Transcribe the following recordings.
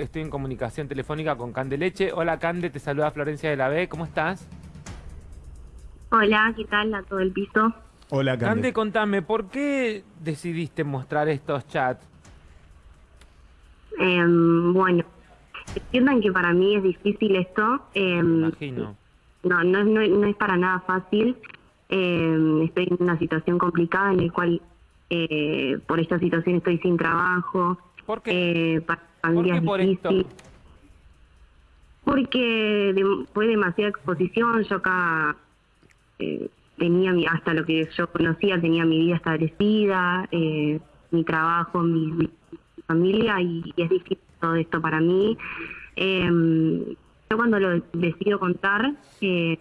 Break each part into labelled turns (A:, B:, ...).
A: Estoy en comunicación telefónica con Cande Leche. Hola Cande, te saluda Florencia de la B. ¿Cómo estás?
B: Hola, ¿qué tal a todo el piso?
C: Hola,
A: Cande,
C: Cande.
A: contame, ¿por qué decidiste mostrar estos chats?
B: Em, bueno, entiendan que para mí es difícil esto.
A: Me
B: em,
A: imagino.
B: no, no es para nada fácil. Em, estoy en una situación complicada en la cual eh, por esta situación estoy sin trabajo.
A: ¿Por qué?
B: Eh, para
A: ¿Por
B: familia
A: qué
B: es
A: por esto?
B: difícil. Porque de- fue demasiada exposición. Yo acá eh, tenía mi, hasta lo que yo conocía, tenía mi vida establecida, eh, mi trabajo, mi, mi familia y, y es difícil todo esto para mí. Eh, yo cuando lo decido contar eh,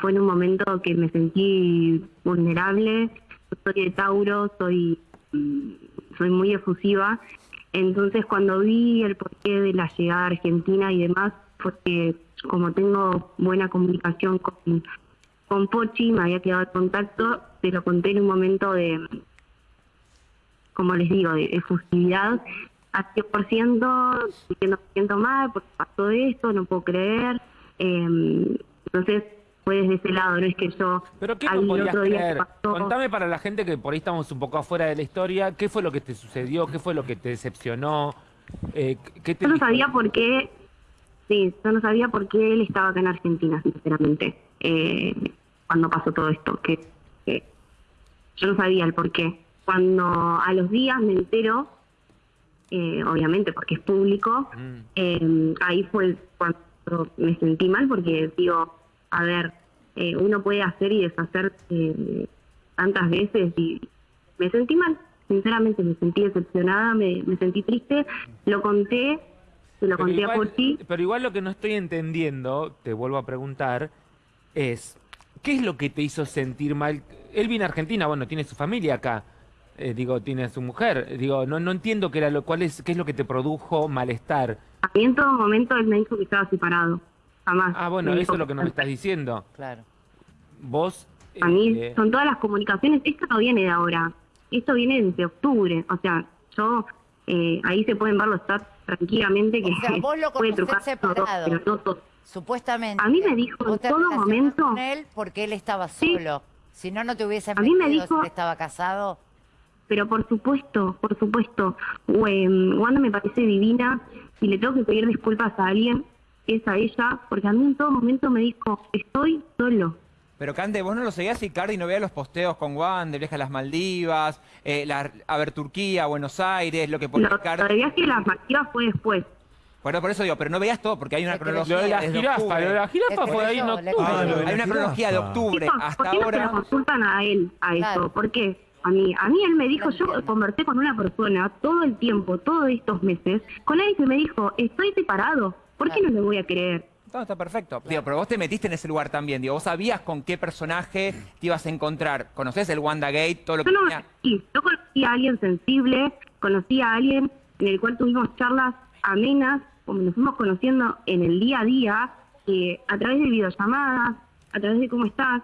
B: fue en un momento que me sentí vulnerable. Yo soy de Tauro, soy, mm, soy muy efusiva. Entonces cuando vi el porqué de la llegada a Argentina y demás, porque como tengo buena comunicación con, con Pochi, me había quedado el contacto, te lo conté en un momento de, como les digo, de efusividad a 100%, diciendo me siento mal porque pasó esto, no puedo creer. Eh, entonces fue desde ese lado, no es que yo
A: ¿Pero qué no podías creer? Contame para la gente que por ahí estamos un poco afuera de la historia, ¿qué fue lo que te sucedió? ¿Qué fue lo que te decepcionó? Eh, ¿qué te
B: Yo no sabía por qué, sí, yo no sabía por qué él estaba acá en Argentina, sinceramente, eh, cuando pasó todo esto, que, que yo no sabía el por qué. Cuando a los días me entero, eh, obviamente porque es público,
A: Mm.
B: eh, ahí fue cuando me sentí mal porque digo, a ver, eh, uno puede hacer y deshacer eh, tantas veces y me sentí mal, sinceramente me sentí decepcionada, me, me sentí triste, lo conté, se lo
A: Pero
B: conté a
A: igual,
B: Porti,
A: pero igual lo que no estoy entendiendo, te vuelvo a preguntar, es, ¿qué es lo que te hizo sentir mal? Él viene a Argentina, bueno, tiene su familia acá, eh, digo, tiene a su mujer, digo, no, no entiendo qué, era lo, cuál es, qué es lo que te produjo malestar.
B: a mí en todo momento él me dijo que estaba separado, jamás.
A: Ah, bueno, eso es lo que no me estás diciendo.
D: Claro.
A: Vos...
B: A mí
A: eh,
B: son todas las comunicaciones, esto no viene de ahora, esto viene desde octubre, o sea, yo, eh, ahí se pueden ver los chats tranquilamente que
D: O sea, vos lo
B: puede trucar todo,
D: separado.
B: pero no todo.
D: Supuestamente.
B: A mí me dijo en todo momento-
D: con él porque él estaba
B: Sí.
D: solo. Si no, no te hubiese
B: A mí me dijo-
D: si estaba casado.
B: Pero por supuesto, por supuesto, Em, Wanda me parece divina y le tengo que pedir disculpas a alguien, es a ella, porque a mí en todo momento me dijo, estoy solo.
E: Pero Cande, vos no lo seguías y Cardi no veía los posteos con Juan de viaje a las Maldivas, eh, la- a ver Turquía, Buenos Aires, lo que ponía
B: Lo,
E: Cardi.
B: lo de viaje de las Maldivas fue después.
E: Bueno, por eso digo, pero no veías todo, porque hay una cronología
A: Lo de la jirafa,
E: octubre.
A: lo de la jirafa fue ahí en octubre.
C: Ah, lo de la
E: Hay una cronología de octubre
B: Chicos,
E: hasta
B: ¿por qué no se lo consultan a él, a
D: Claro.
B: eso? ¿Por qué? A mí, a mí él me dijo,
D: No
B: yo conversé con una persona todo el tiempo, todos estos meses, con alguien que me dijo, estoy separado, ¿por qué no le voy a creer?
E: No, está perfecto. Digo, pero vos te metiste en ese lugar también. Digo, vos sabías con qué personaje te ibas a encontrar. ¿Conocés el WandaGate? Todo lo que
B: Yo no
E: tenía.
B: sí, yo conocí a alguien sensible, conocí a alguien en el cual tuvimos charlas amenas, como nos fuimos conociendo en el día a día, eh, a través de videollamadas, a través de cómo estás.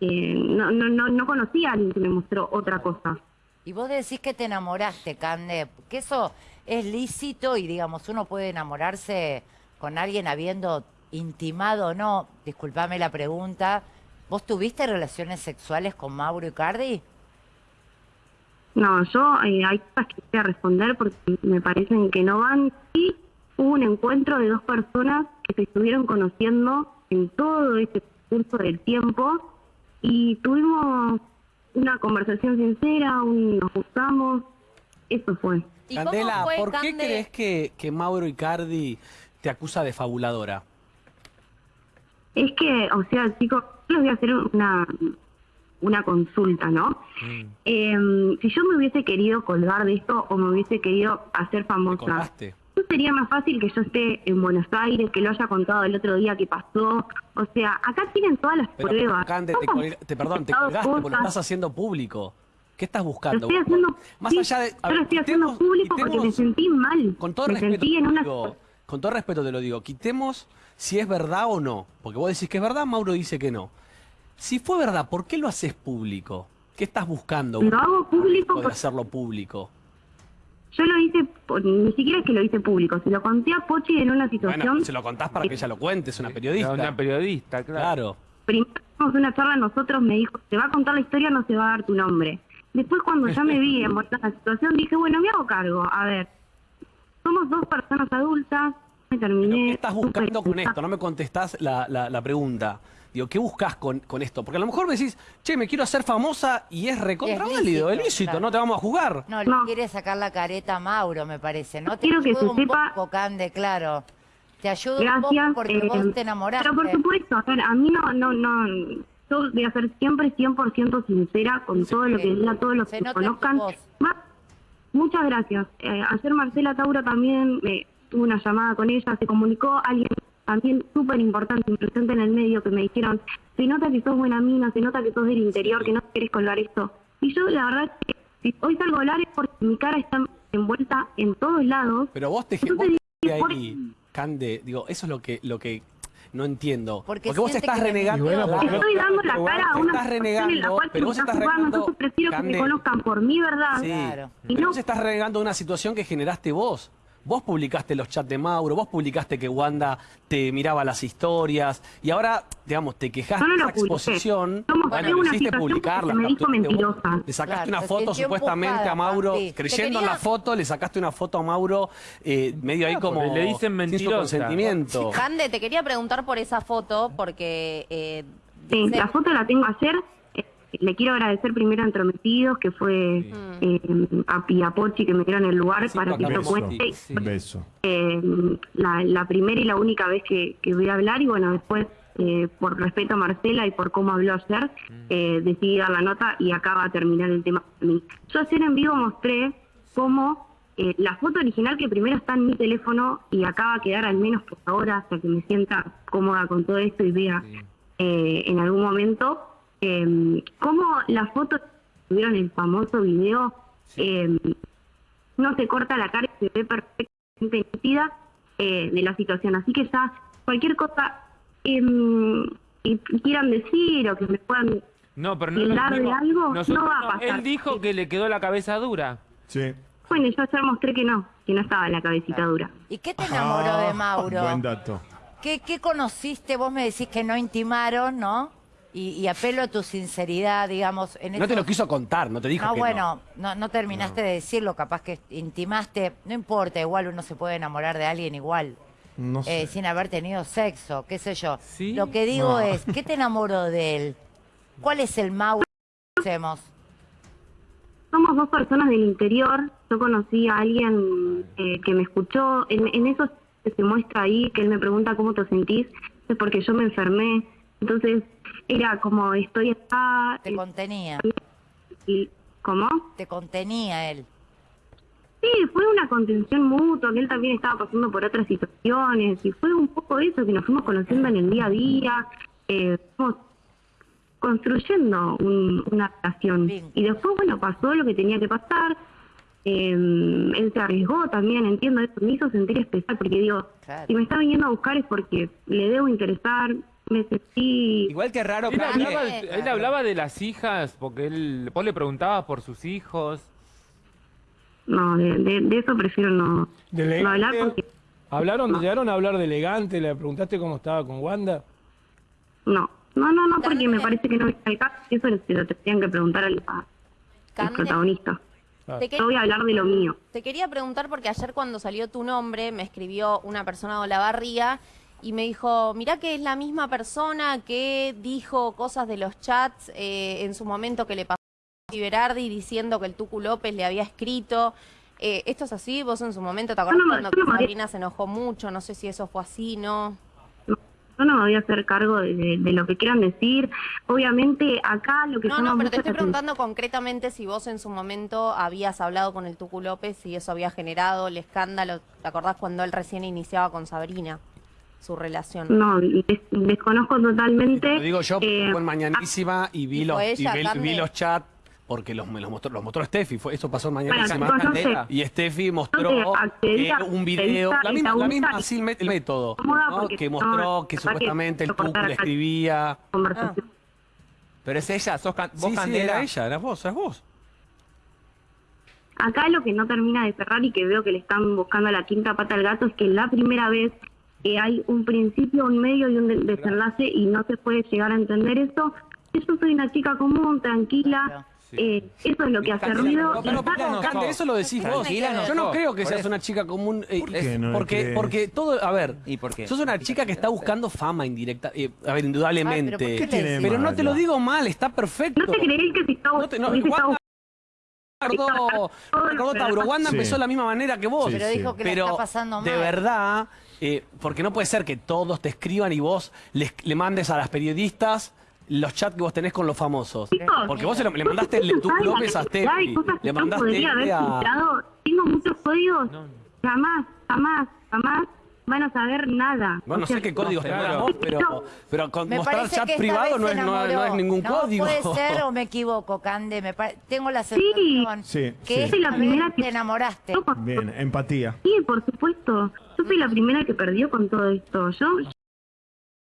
B: Eh, no, no, no, no conocí a alguien que me mostró otra cosa.
D: Y vos decís que te enamoraste, Cande. Que eso es lícito y, digamos, uno puede enamorarse con alguien habiendo intimado o no. Disculpame la pregunta. ¿Vos tuviste relaciones sexuales con Mauro Icardi?
B: No, yo eh, hay cosas que voy a responder porque me parecen que no van. Sí, hubo un encuentro de dos personas que se estuvieron conociendo en todo este curso del tiempo y tuvimos una conversación sincera, un, nos gustamos, eso fue.
F: ¿Y
G: Candela,
F: cómo fue,
G: ¿por qué crees que, que Mauro Icardi te acusa de fabuladora?
B: Es que, o sea, chicos, yo les voy a hacer una, una consulta, ¿no? Eh, si yo me hubiese querido colgar de esto o me hubiese querido hacer
G: ¿Te
B: famosa? ¿No sería más fácil que yo esté en Buenos Aires, que lo haya contado el otro día que pasó? O sea, acá tienen todas las
G: Pero,
B: pruebas.
G: Cande, te,
B: Vamos,
G: colga- te- perdón, te colgaste porque lo estás haciendo público. ¿Qué estás
B: Lo
G: buscando?
B: estoy haciendo,
G: Más
B: sí,
G: allá de... a
B: yo lo estoy haciendo
G: quitemos-
B: público porque me sentí mal.
G: Con todo
B: me
G: respeto,
B: sentí
G: te
B: en
G: lo
B: una...
G: digo, con todo respeto te lo digo, quitemos si es verdad o no. Porque vos decís que es verdad, Mauro dice que no. Si fue verdad, ¿por qué lo haces público? ¿Qué estás buscando?
B: Lo hago público
G: de
B: por-
G: hacerlo público.
B: Yo lo hice, por- ni siquiera es que lo hice público, se lo conté a Pochi en una situación.
G: Bueno, se lo contás para que ella lo cuente, es una periodista.
A: Una periodista, claro.
G: Claro.
B: Primero una charla nosotros, me dijo, te va a contar la historia, no se va a dar tu nombre. Después cuando ya me vi en la situación, dije, bueno, me hago cargo. A ver, somos dos personas adultas, me terminé...
G: Pero, ¿Qué estás buscando con esto? No me contestás la, la- la pregunta. Digo, ¿qué buscas con, con esto? Porque a lo mejor me decís, che, me quiero hacer famosa y es recontra válido, es
D: lícito,
G: lícito,
D: claro.
G: no te vamos a juzgar.
D: No, le
B: No.
D: quiere sacar la careta a Mauro, me parece, ¿no? Te
B: Quiero que se
D: un
B: sepa-
D: poco, Cande, claro. Te ayuda un
B: Gracias.
D: poco porque
B: eh,
D: vos te enamoraste.
B: Pero por supuesto, a ver, a mí no, no, no, yo voy a ser siempre 100% sincera con todo lo que diga, todos los que conozcan. muchas gracias. Eh, ayer Marcela Tauro también eh, tuvo una llamada con ella, se comunicó alguien también súper importante y presente en el medio que me dijeron, se nota que sos buena mina, se nota que sos del interior, que no querés colgar esto. Y yo la verdad es que si hoy salgo a hablar es porque mi cara está envuelta en todos lados.
G: Pero vos te,
B: Entonces,
G: vos te
B: ¿por
G: ahí, Cande, digo, eso es lo que, lo que no entiendo.
D: Porque
G: Porque, vos estás
D: que te
G: renegando.
C: bueno,
G: Claro.
B: Estoy dando la cara a una
G: estás
B: situación en la
G: renegando,
B: cual
G: pero vos
B: está
G: estás
B: jugando,
G: renegando.
B: entonces prefiero que
G: Cande,
B: me conozcan por mi verdad.
G: Sí,
D: Claro.
B: Y
G: pero
B: no-
G: vos estás renegando una situación que generaste vos. Vos publicaste los chats de Mauro, vos publicaste que Wanda te miraba las historias y ahora, digamos, te
B: no
G: de esa exposición.
B: Mostré
G: Bueno, lo hiciste
B: situación
G: publicar,
B: porque
G: la
B: me dijo mentirosa.
G: Le sacaste
D: Claro,
G: una foto supuestamente
D: empujada,
G: a Mauro,
D: sí.
G: Creyendo en la foto, le sacaste una foto a Mauro eh, medio ahí
A: Ah,
G: como
A: le dicen
G: sin su
A: mentirosa.
G: consentimiento.
F: Cande, te quería preguntar por esa foto, porque eh,
B: Sí,
F: dice-
B: la foto la tengo ayer. Le quiero agradecer primero a Entrometidos, que fue eh, a Piapochi que me dieron el lugar
G: Sí,
B: para que
C: beso.
B: cuente.
G: Sí.
C: Un beso.
B: Eh, la, la primera y la única vez que, que voy a hablar y bueno, después, eh, por respeto a Marcela y por cómo habló ayer, eh, decidí dar la nota y acá va a terminar el tema. Yo ayer en vivo mostré cómo eh, la foto original que primero está en mi teléfono y acá va a quedar al menos por ahora hasta que me sienta cómoda con todo esto y vea eh, en algún momento eh, cómo la foto que tuvieron el famoso video eh, no se corta la cara y se ve perfectamente nítida eh, de la situación. Así que ya cualquier cosa em, que quieran decir o que me puedan...
A: No, pero no
B: ¿Tildar
A: lo
B: de algo?
A: Nosotros
B: No va a
A: no.
B: pasar.
A: Él dijo que le quedó la cabeza dura.
C: Sí.
B: Bueno, yo ayer mostré que no, que no estaba la cabecita dura.
D: ¿Y qué te enamoró
C: Ah,
D: de Mauro?
C: Buen dato.
D: ¿Qué, qué conociste? Vos me decís que no intimaron, ¿no? Y, y apelo a tu sinceridad, digamos. En
G: No te lo quiso contar, no te dijo
D: No,
G: que
D: bueno, no, no terminaste de decirlo, capaz que intimaste. No importa, igual uno se puede enamorar de alguien igual.
C: No sé.
D: eh, sin haber tenido sexo, qué sé yo.
A: ¿Sí?
D: Lo que digo
C: No.
D: es, ¿qué te enamoró de él? ¿Cuál es el Mauro que conocemos?
B: Somos dos personas del interior. Yo conocí a alguien eh, que me escuchó. En, en eso que se muestra ahí, que él me pregunta cómo te sentís, es porque yo me enfermé. Entonces, era como, estoy acá.
D: Te
B: eh,
D: contenía,
B: y, ¿Cómo?
D: te contenía él.
B: Sí, fue una contención mutua, que él también estaba pasando por otras situaciones, y fue un poco eso, que nos fuimos conociendo en el día a día, eh, fuimos construyendo un- una relación.
D: Bien.
B: Y después, bueno, pasó lo que tenía que pasar, eh, él se arriesgó también, entiendo eso, me hizo sentir especial, porque digo,
D: Claro.
B: si me está viniendo a buscar es porque le debo interesar, me sentí...
E: Igual que raro,
A: Él hablaba, de, él hablaba de las hijas, porque él, vos le preguntabas por sus hijos.
B: No, de, de- de eso prefiero no,
C: De
B: no hablar porque...
C: ¿Hablaron, llegaron a hablar de elegante? ¿Le preguntaste cómo estaba con Wanda?
B: No, no, no, no, porque me parece que no es el caso, eso se lo tendrían que preguntar al, a- al protagonista.
F: te, que-
B: Yo voy a hablar de lo mío.
F: te quería preguntar porque ayer cuando salió tu nombre me escribió una persona de Olavarría y me dijo, mirá que es la misma persona que dijo cosas de los chats eh, en su momento que le pasó a Berardi diciendo que el Tucu López le había escrito. Eh, ¿Esto es así? ¿Vos en su momento te acordás
B: no
F: cuando
B: no
F: Sabrina se enojó mucho? No sé si eso fue así, ¿no?
B: Yo no me voy a hacer cargo de, de- de lo que quieran decir. Obviamente, acá lo que
F: No, no, pero te estoy preguntando concretamente si vos en su momento habías hablado con el Tucu López y eso había generado el escándalo. ¿Te acordás cuando él recién iniciaba con Sabrina su relación?
B: No, des- desconozco totalmente.
G: Lo digo yo, porque
B: Eh,
G: fue en Mañanísima y vi,
F: ¿Y
G: los, y vi- los chats porque los, me los mostró, los mostró Steffi. Fue, eso pasó en
B: Bueno,
G: Mañanísima.
B: chicos, no sé.
E: Candela.
G: Y Steffi mostró eh, un video, la misma,
B: la
G: misma así el método, que
B: no,
G: mostró que supuestamente el Tucu le escribía.
B: conversación.
E: Pero es ella, sos can- vos
G: Sí, sí,
E: Candela.
G: era ella, eras vos, eras vos.
B: acá lo que no termina de cerrar y que veo que le están buscando la quinta pata al gato es que la primera vez que hay un principio, un medio y un de- desenlace y no se puede llegar a entender eso. Yo soy una chica común, tranquila, eh, eso es lo que hace
E: Candela,
B: ruido.
E: no, pero ¿por qué no
G: Cande,
E: sos?
G: eso lo decís vos.
E: No
G: Yo no creo que
E: Por
G: seas
E: eso.
G: una chica común. eh,
H: qué no le
G: porque,
H: crees?
G: porque todo, a ver,
E: ¿Y por qué?
G: sos una chica que está buscando fama indirecta. eh, a ver, indudablemente.
D: Ay, pero ¿por qué le
H: de
G: Pero no te lo digo mal, está perfecto.
B: ¿No te creéis que si estaba,
G: No te- Recordó, recordó Tauro. Wanda
H: Sí.
G: empezó de la misma manera que vos.
H: Sí,
D: Pero dijo que la
G: Pero
D: está pasando mal.
G: de verdad, eh, porque no puede ser que todos te escriban y vos les- le mandes a las periodistas los chats que vos tenés con los famosos.
B: Chicos,
G: Porque vos se lo- le mandaste el de tu
B: ¿saben la
G: López a Steffi,
B: cosas que
G: le mandaste este a...
B: Tengo muchos códigos. Jamás, jamás, jamás van a saber nada.
G: Bueno, no
B: O sea,
G: sé qué códigos
E: seguro.
G: vos, pero, pero con
D: Me
G: mostrar chat privado no es, no, no es ningún
D: No,
G: código.
D: puede ser o me equivoco, Cande. Me pare- Tengo la sensación
H: Sí,
D: que
H: sí.
B: Soy la primera que-
D: te enamoraste.
H: Bien, empatía.
B: Sí, por supuesto. Yo fui la primera que perdió con todo esto. Yo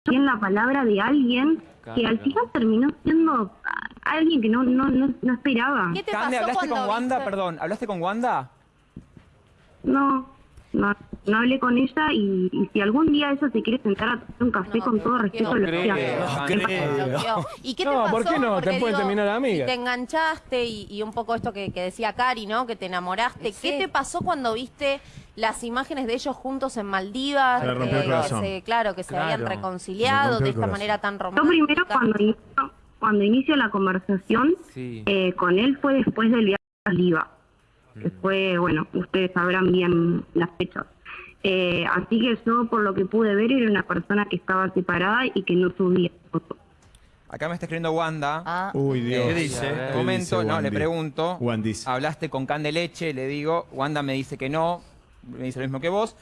B: yo en la palabra de alguien que al
A: Claro.
B: final terminó siendo ah, alguien que no, no, no, no esperaba.
F: ¿Qué te
E: Cande,
F: pasó
E: ¿hablaste con Wanda?
F: viste-
E: Perdón, ¿hablaste con Wanda?
B: No, no, no hablé con ella y, y si algún día ella se quiere sentar a tomar un café
F: No,
B: con
F: te
B: todo
F: bloqueo.
B: respeto, lo
A: creo.
B: que
E: No
G: creo.
F: ¿Y qué te
C: No,
F: pasó?
C: ¿por qué no? Te puede terminar amiga.
F: Si te enganchaste y, y un poco esto que, que decía Cari, ¿no? Que te enamoraste.
D: Sí.
F: ¿Qué te pasó cuando viste las imágenes de ellos juntos en Maldivas?
H: Se le rompió el
F: que
H: corazón.
F: se- claro, que se
A: Claro.
F: habían
H: Se le
F: reconciliado
H: rompió
F: de
H: el
F: esta
H: corazón.
F: manera tan
B: Yo
F: romántica.
B: primero cuando inicio, cuando inicio la conversación
A: Sí.
B: eh, con él fue después del viaje a Liva, que fue, bueno, ustedes sabrán bien las fechas. Eh, así que yo, por lo que pude ver, era una persona que estaba separada y que no subía fotos.
E: Acá me está escribiendo Wanda.
D: Ah,
H: Uy, Dios.
E: ¿Qué
G: dice?
H: ¿Qué
E: momento,
H: dice
E: no, le pregunto.
H: Wandy.
E: Hablaste con Candeleche, le digo. Wanda me dice que no. Me dice lo mismo que vos.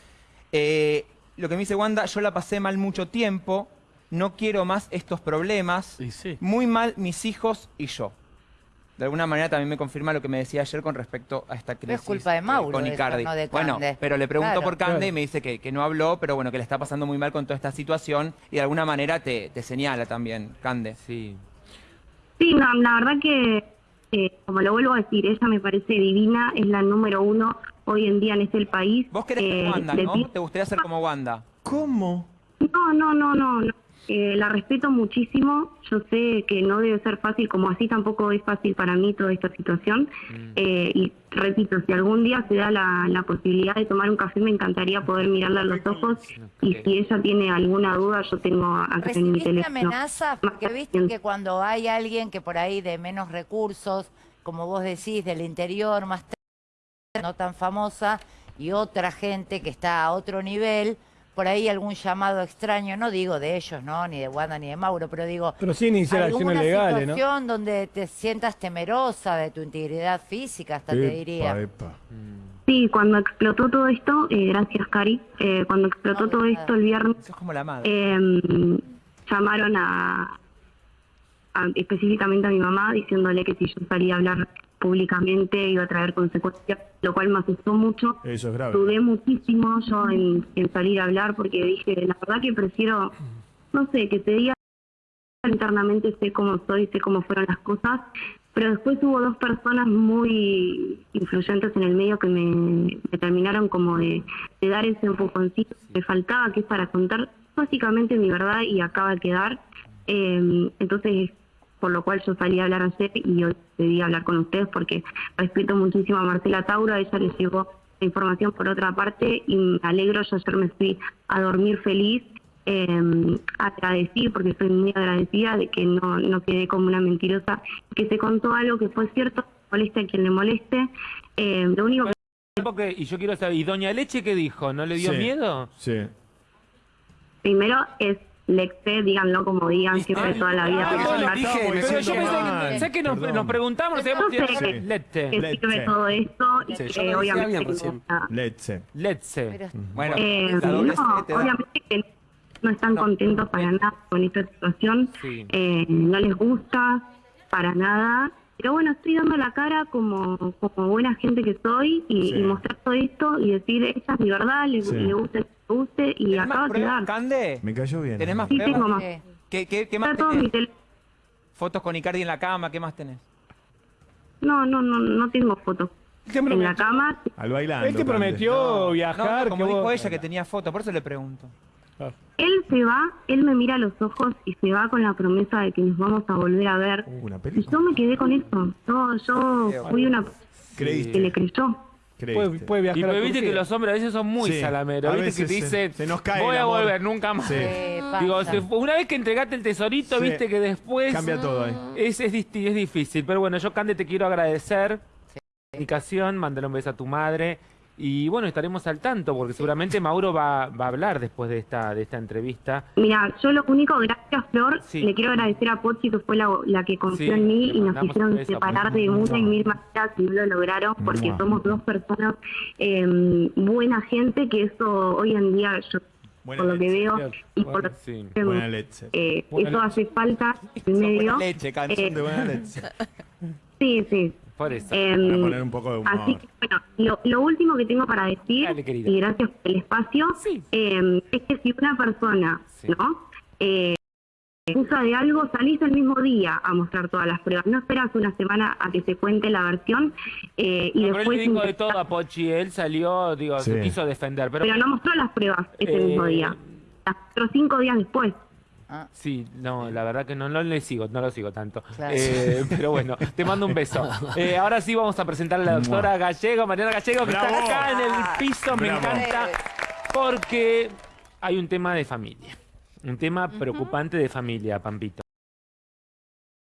E: Eh, lo que me dice Wanda, yo la pasé mal mucho tiempo. No quiero más estos problemas.
G: Y sí.
E: Muy mal mis hijos y yo. De alguna manera también me confirma lo que me decía ayer con respecto a esta
D: Pero es
E: crisis
D: culpa de Mauro
E: con
D: eso,
E: Icardi.
D: no de
E: bueno, pero le pregunto
D: Claro.
E: por Cande
C: Claro.
E: y me dice que, que no habló, pero bueno, que le está pasando muy mal con toda esta situación y de alguna manera te, te señala también, Cande.
A: Sí.
B: Sí, no, la verdad que, eh, como lo vuelvo a decir, ella me parece divina, es la número uno hoy en día en este país.
E: Vos querés
B: Eh,
E: ser Wanda, ¿no? ¿Te gustaría ser como Wanda?
H: ¿Cómo?
B: No, no, no, no. no. Eh, la respeto muchísimo. Yo sé que no debe ser fácil, como así tampoco es fácil para mí toda esta situación. Eh, y repito, si algún día se da la, la posibilidad de tomar un café, me encantaría poder mirarla a los ojos. Y si ella tiene alguna duda, yo tengo acá en mi
D: ¿Recibiste
B: teléfono.
D: amenazas? Porque viste que cuando hay alguien que por ahí de menos recursos, como vos decís, del interior, más no tan famosa, y otra gente que está a otro nivel, por ahí algún llamado extraño, no digo de ellos, ¿no? Ni de Wanda ni de Mauro, pero digo...
C: Pero sí iniciar acciones legales, ¿no?
D: situación donde te sientas temerosa de tu integridad física, hasta te diría.
H: epa.
B: Sí, cuando explotó todo esto, eh, gracias Cari, eh, cuando explotó
D: No,
B: todo
D: nada.
B: esto el viernes,
E: Eso es como la madre.
B: eh, llamaron a, a- específicamente a mi mamá diciéndole que si yo salía a hablar públicamente iba a traer consecuencias, lo cual me asustó mucho.
H: Eso es grave.
B: Dudé muchísimo yo en, en salir a hablar porque dije, la verdad que prefiero, no sé, que te diga internamente sé cómo soy, sé cómo fueron las cosas, pero después hubo dos personas muy influyentes en el medio que me, me terminaron como de, de dar ese empujoncito que me faltaba, que es para contar básicamente mi verdad y acaba de quedar. Eh, entonces, por lo cual yo salí a hablar ayer y hoy decidí hablar con ustedes porque respeto muchísimo a Marcela Tauro, a ella le llegó la información por otra parte y me alegro, yo ayer me fui a dormir feliz eh, agradecí, porque soy muy agradecida de que no, no quedé como una mentirosa, que se contó algo que fue cierto, moleste a quien le moleste. Eh, lo único que
A: Porque- y yo quiero saber, ¿y Doña Leche qué dijo? ¿No le dio
H: Sí.
A: miedo?
H: Sí.
B: primero es Lexe, díganlo como digan, siempre toda la vida.
G: Ah,
B: hablar
G: dije, me
A: Pero yo pensé que, sé que nos, nos preguntamos, nos
B: Yo
A: habíamos
B: sé
A: tirado-
B: que-
A: Leche.
B: que
H: Leche.
B: sirve todo esto y
G: Sí,
B: que obviamente no
H: Letze.
A: Letze.
E: Bueno,
B: Eh, no, obviamente que no están contentos para nada con esta situación,
A: Sí.
B: eh, no les gusta para nada, pero bueno, estoy dando la cara como, como buena gente que soy y,
H: Sí.
B: y mostrar todo esto y decir, esta es mi verdad, le,
H: Sí.
B: le gusta, le guste y
E: ¿Tenés
B: acaba
E: más
B: de quedar.
E: Cande?
H: Me cayó bien.
E: ¿Tenés más
B: Sí,
E: pruebas?
B: tengo más.
D: Sí.
E: Fotos con Icardi en la cama, ¿qué más tenés?
B: No, no, no, no tengo fotos. En la
C: prometió-
B: cama.
H: Al bailando.
C: Él te prometió
E: No, no,
C: viajar.
E: como
C: que
E: dijo
C: vos-
E: ella que tenía foto, por eso le pregunto.
B: Él se va, él me mira a los ojos y se va con la promesa de que nos vamos a volver a ver.
H: Uh, una
B: Y yo me quedé con eso. Yo, yo fui una que le
H: Creíste.
B: creyó.
C: Puede,
H: Creíste.
C: puede viajar
A: Y
C: a
A: pero viste que los hombres a veces son muy
H: Sí,
A: salameros.
H: a
A: Viste que
H: veces
A: te
H: se-
A: dicen,
H: se nos cae
A: voy a
H: amor".
A: volver, nunca más.
H: Sí.
D: Eh,
A: Digo, una vez que entregaste el tesorito,
H: Sí.
A: viste que después
H: Cambia todo ahí.
A: es, es, es difícil. Pero bueno, yo, Cande, te quiero agradecer. Comunicación, mándale un beso a tu madre. Y bueno, estaremos al tanto, porque seguramente Mauro va, va a hablar después de esta, de esta entrevista.
B: Mira, yo lo único, gracias Flor,
A: Sí.
B: le quiero agradecer a Pochi que fue la, la que confió
A: Sí,
B: en mí y nos hicieron separar
A: Pochi.
B: de muchas y mil maneras y lo lograron porque
H: Mua.
B: somos dos personas eh, buena gente que eso hoy en día yo
H: Buena
B: por lo que veo y por lo
A: sí.
B: que
H: Buena leche.
B: eh,
C: Buena
B: eso
C: leche.
B: hace falta en medio.
E: leche, canción
B: Eh,
H: De buena leche.
B: sí, sí.
A: Por eso.
B: Em,
H: Para poner un poco de humor.
B: Así que, bueno, lo, lo último que tengo para decir,
A: Dale,
B: y gracias por el espacio,
A: Sí.
B: eh, es que si una persona,
A: Sí.
B: ¿no? Eh, acusa de algo, salís el mismo día a mostrar todas las pruebas. No esperas una semana a que se cuente la versión eh, y
A: No, pero él
B: después...
A: dijo de todo a Pochi, él salió, digo,
H: Sí.
A: se quiso defender, pero...
B: Pero no mostró las pruebas ese
A: Eh,
B: mismo día. Las mostró cinco días después.
A: Sí, no, la verdad que no, no le sigo, no lo sigo tanto.
D: Claro.
A: Eh, pero bueno, te mando un beso. Eh, ahora sí vamos a presentar a la doctora Gallego, Mariana Gallego, que
H: Bravo.
A: está acá en el piso, me encanta, porque hay un tema de familia, un tema preocupante de familia, Pampito.